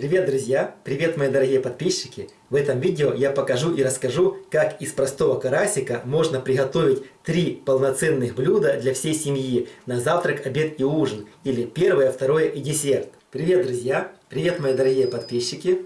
Привет, друзья! Привет, мои дорогие подписчики! В этом видео я покажу и расскажу, как из простого карасика можно приготовить три полноценных блюда для всей семьи на завтрак, обед и ужин, или первое, второе и десерт. Привет, друзья! Привет, мои дорогие подписчики!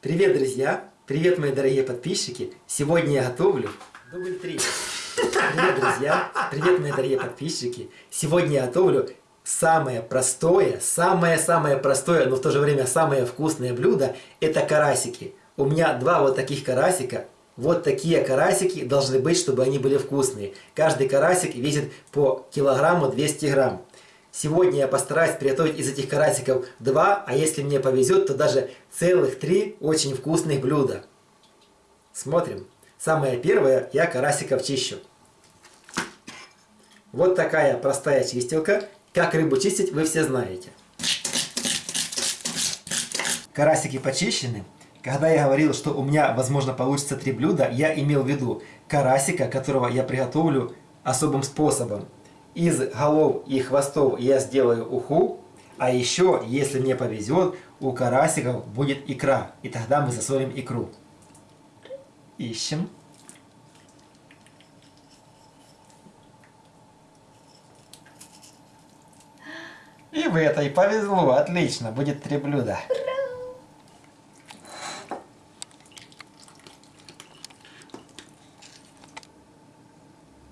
Привет, друзья! Привет, мои дорогие подписчики! Сегодня я готовлю дубль 3. Привет, друзья! Привет, мои дорогие подписчики! Сегодня я готовлю самое простое, самое-самое простое, но в то же время самое вкусное блюдо – это карасики. У меня два вот таких карасика. Вот такие карасики должны быть, чтобы они были вкусные. Каждый карасик весит по килограмму 200 грамм. Сегодня я постараюсь приготовить из этих карасиков два, а если мне повезет, то даже целых три очень вкусных блюда. Смотрим. Самое первое, я карасиков чищу. Вот такая простая чистилка. Как рыбу чистить, вы все знаете. Карасики почищены. Когда я говорил, что у меня, возможно, получится три блюда, я имел в виду карасика, которого я приготовлю особым способом. Из голов и хвостов я сделаю уху, а еще, если мне повезет, у карасиков будет икра, и тогда мы засолим икру. Ищем. И в этой повезло, отлично, будет три блюда.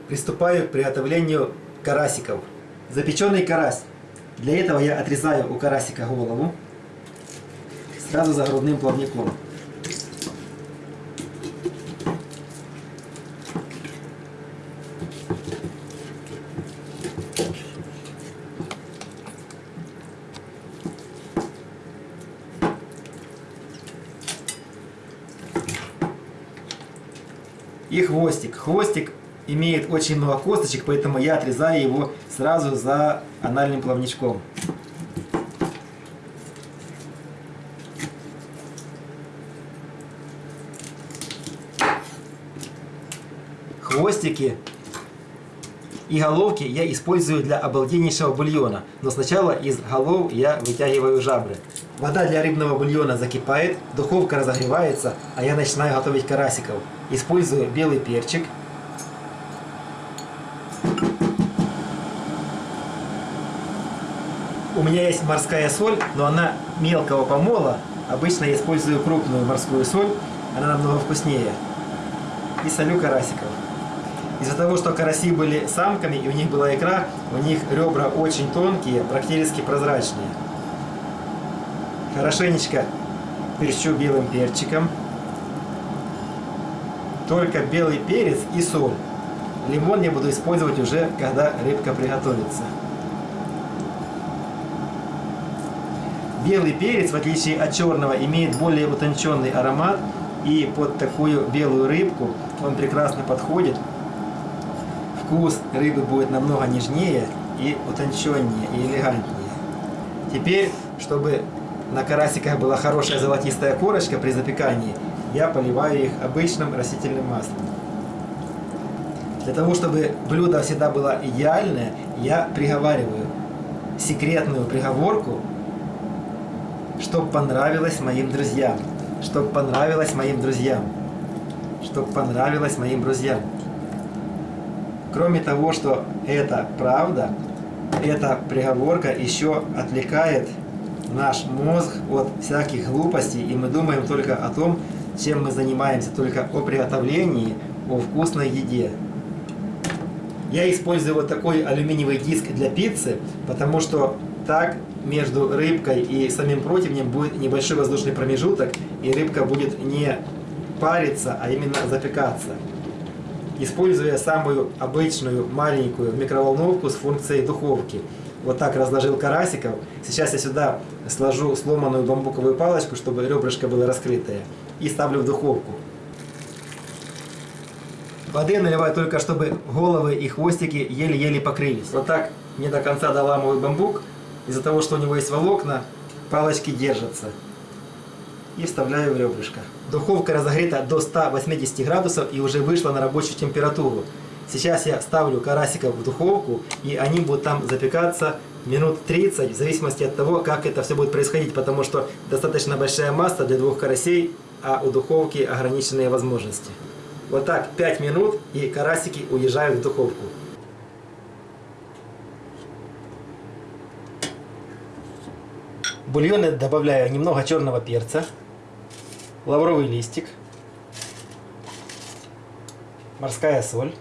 Приступаю к приготовлению карасиков. Запеченный карась. Для этого я отрезаю у карасика голову сразу за грудным плавником. И хвостик. Хвостик имеет очень много косточек, поэтому я отрезаю его сразу за анальным плавничком. Хвостики и головки я использую для обалденнейшего бульона, но сначала из голов я вытягиваю жабры. Вода для рыбного бульона закипает, духовка разогревается, а я начинаю готовить карасиков. Использую белый перчик. У меня есть морская соль, но она мелкого помола. Обычно я использую крупную морскую соль, она намного вкуснее. И солю карасиков. Из-за того, что караси были самками и у них была икра, у них ребра очень тонкие, практически прозрачные. Хорошенечко перчу белым перчиком. Только белый перец и соль. Лимон я буду использовать уже, когда рыбка приготовится. Белый перец, в отличие от черного, имеет более утонченный аромат. И под такую белую рыбку он прекрасно подходит. Вкус рыбы будет намного нежнее и утонченнее, и элегантнее. Теперь, чтобы на карасиках была хорошая золотистая корочка при запекании, я поливаю их обычным растительным маслом. Для того, чтобы блюдо всегда было идеальное, я приговариваю секретную приговорку, чтобы понравилось моим друзьям, чтобы понравилось моим друзьям, чтобы понравилось моим друзьям. Кроме того, что это правда, эта приговорка еще отвлекает наш мозг от всяких глупостей, и мы думаем только о том, чем мы занимаемся, только о приготовлении, о вкусной еде. Я использую вот такой алюминиевый диск для пиццы, потому что так между рыбкой и самим противнем будет небольшой воздушный промежуток, и рыбка будет не париться, а именно запекаться. Используя самую обычную маленькую микроволновку с функцией духовки – вот так разложил карасиков. Сейчас я сюда сложу сломанную бамбуковую палочку, чтобы ребрышко было раскрытое. И ставлю в духовку. Воды наливаю только, чтобы головы и хвостики еле-еле покрылись. Вот так не до конца доламываю бамбук. Из-за того, что у него есть волокна, палочки держатся. И вставляю в ребрышко. Духовка разогрета до 180 градусов и уже вышла на рабочую температуру. Сейчас я ставлю карасиков в духовку, и они будут там запекаться минут 30, в зависимости от того, как это все будет происходить, потому что достаточно большая масса для двух карасей, а у духовки ограниченные возможности. Вот так 5 минут, и карасики уезжают в духовку. В бульон я добавляю немного черного перца, лавровый листик, морская соль.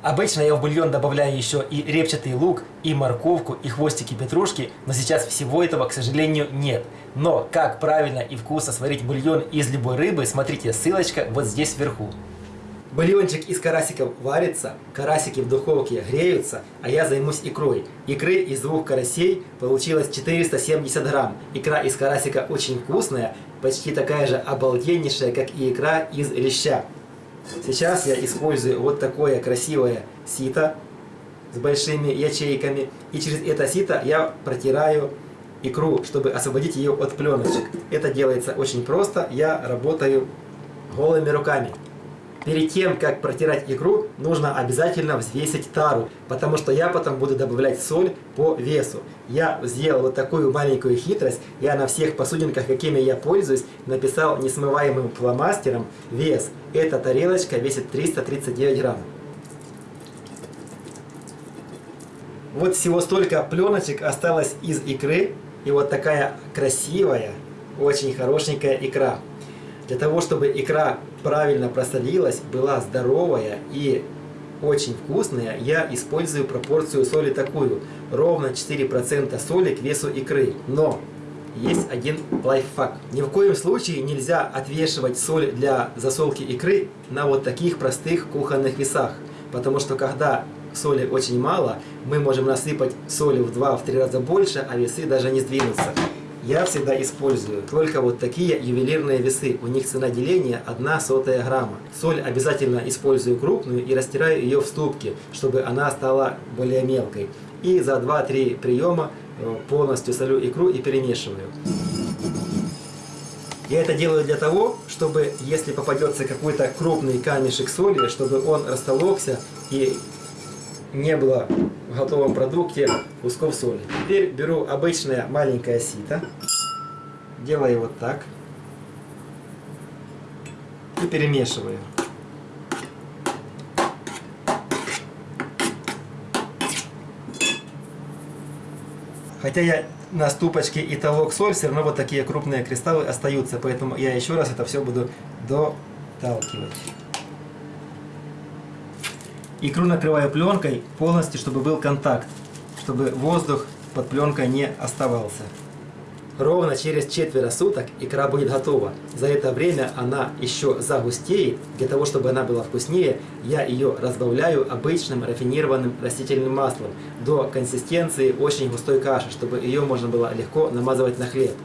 Обычно я в бульон добавляю еще и репчатый лук, и морковку, и хвостики петрушки, но сейчас всего этого, к сожалению, нет. Но как правильно и вкусно сварить бульон из любой рыбы, смотрите, ссылочка вот здесь вверху. Бульончик из карасиков варится, карасики в духовке греются, а я займусь икрой. Икры из двух карасей получилось 470 грамм. Икра из карасика очень вкусная, почти такая же обалденнейшая, как и икра из леща. Сейчас я использую вот такое красивое сито с большими ячейками. И через это сито я протираю икру, чтобы освободить ее от пленочек. Это делается очень просто. Я работаю голыми руками. Перед тем, как протирать икру, нужно обязательно взвесить тару, потому что я потом буду добавлять соль по весу. Я сделал вот такую маленькую хитрость. Я на всех посудинках, какими я пользуюсь, написал несмываемым фломастером вес. Эта тарелочка весит 339 грамм. Вот всего столько пленочек осталось из икры. И вот такая красивая, очень хорошенькая икра. Для того, чтобы икра правильно просолилась, была здоровая и очень вкусная, я использую пропорцию соли такую. Ровно 4% соли к весу икры. Но есть один лайфхак. Ни в коем случае нельзя отвешивать соль для засолки икры на вот таких простых кухонных весах. Потому что когда соли очень мало, мы можем насыпать соли в 2-3 раза больше, а весы даже не сдвинутся. Я всегда использую только вот такие ювелирные весы. У них цена деления 1 сотая грамма. Соль обязательно использую крупную и растираю ее в ступке, чтобы она стала более мелкой. И за 2-3 приема э, полностью солю икру и перемешиваю. Я это делаю для того, чтобы если попадется какой-то крупный камешек соли, чтобы он растолокся и не было в готовом продукте кусков соли. Теперь беру обычное маленькое сито, делаю вот так и перемешиваю. Хотя я на ступочке и толок соль, все равно вот такие крупные кристаллы остаются, поэтому я еще раз это все буду доталкивать. Икру накрываю пленкой полностью, чтобы был контакт, чтобы воздух под пленкой не оставался. Ровно через четверо суток икра будет готова. За это время она еще загустеет. Для того, чтобы она была вкуснее, я ее разбавляю обычным рафинированным растительным маслом до консистенции очень густой каши, чтобы ее можно было легко намазывать на хлеб.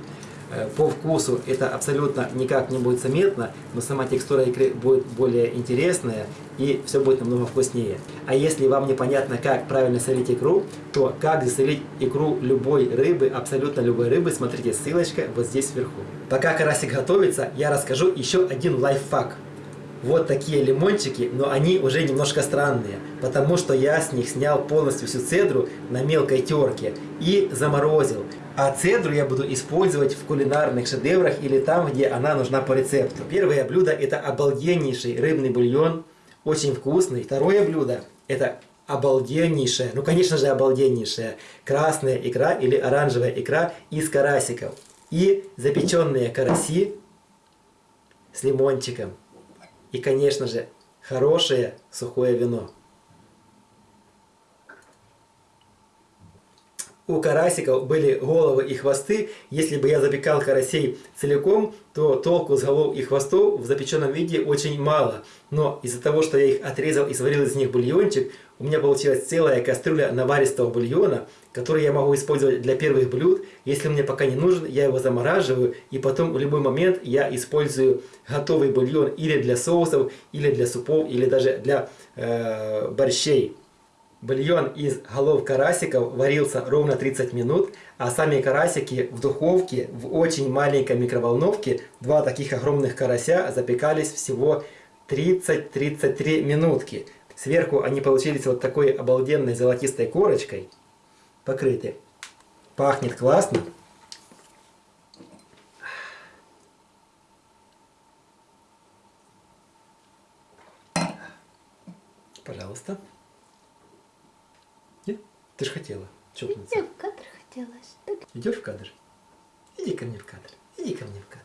Э, по вкусу это абсолютно никак не будет заметно, но сама текстура икры будет более интересная и все будет намного вкуснее. А если вам непонятно, как правильно солить икру, то как засолить икру любой рыбы, абсолютно любой рыбы, смотрите, ссылочка вот здесь вверху. Пока карасик готовится, я расскажу еще один лайфхак. Вот такие лимончики, но они уже немножко странные, потому что я с них снял полностью всю цедру на мелкой терке и заморозил. А цедру я буду использовать в кулинарных шедеврах или там, где она нужна по рецепту. Первое блюдо это обалденнейший рыбный бульон, очень вкусный. Второе блюдо это обалденнейшая, ну конечно же обалденнейшая красная икра или оранжевая икра из карасиков. И запеченные караси с лимончиком. И конечно же хорошее сухое вино. У карасиков были головы и хвосты. Если бы я запекал карасей целиком, то толку с голов и хвостов в запеченном виде очень мало. Но из-за того, что я их отрезал и сварил из них бульончик, у меня получилась целая кастрюля наваристого бульона, который я могу использовать для первых блюд. Если мне пока не нужен, я его замораживаю, и потом в любой момент я использую готовый бульон или для соусов, или для супов, или даже для э, борщей. Бульон из голов карасиков варился ровно 30 минут, а сами карасики в духовке в очень маленькой микроволновке, два таких огромных карася запекались всего 30-33 минутки. Сверху они получились вот такой обалденной золотистой корочкой. Покрыты. Пахнет классно. Пожалуйста. Нет? Ты же хотела чокнуться. Я в кадр хотелось. Так Идешь в кадр? Иди ко мне в кадр. Иди ко мне в кадр.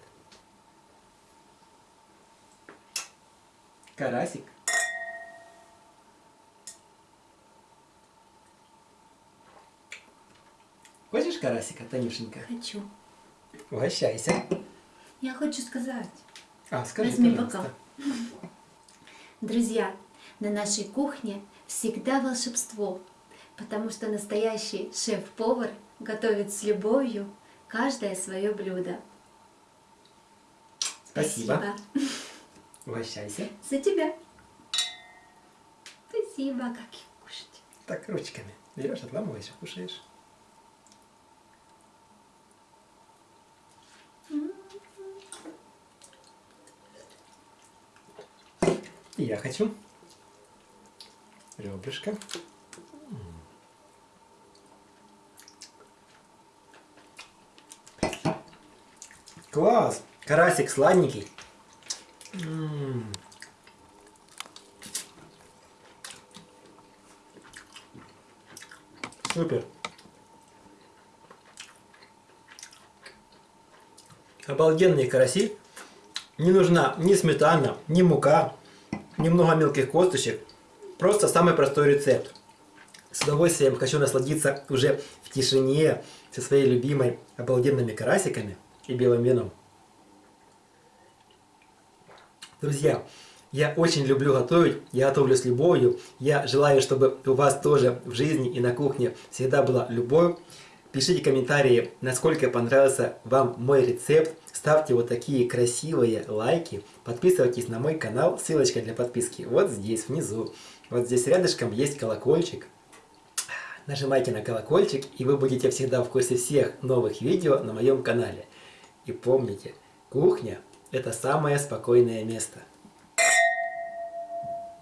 Карасик. Хочешь карасика, Танюшенька? хочу. Угощайся. Я хочу сказать. А, скажи, Возьми пожалуйста. Друзья, на нашей кухне всегда волшебство, потому что настоящий шеф-повар готовит с любовью каждое свое блюдо. Спасибо. Угощайся. За тебя. Спасибо, как их кушать. Так, ручками. Берешь, отламываешь, кушаешь. Я хочу. Ребрышко. Класс! Карасик сладенький. М. Супер. Обалденные караси. Не нужна ни сметана, ни мука, немного мелких косточек. Просто самый простой рецепт. С удовольствием хочу насладиться уже в тишине со своей любимой обалденными карасиками и белым вином. Друзья, я очень люблю готовить, я готовлю с любовью. Я желаю, чтобы у вас тоже в жизни и на кухне всегда была любовь. Пишите комментарии, насколько понравился вам мой рецепт. Ставьте вот такие красивые лайки. Подписывайтесь на мой канал. Ссылочка для подписки вот здесь, внизу. Вот здесь рядышком есть колокольчик. Нажимайте на колокольчик, и вы будете всегда в курсе всех новых видео на моем канале. И помните, кухня – это самое спокойное место.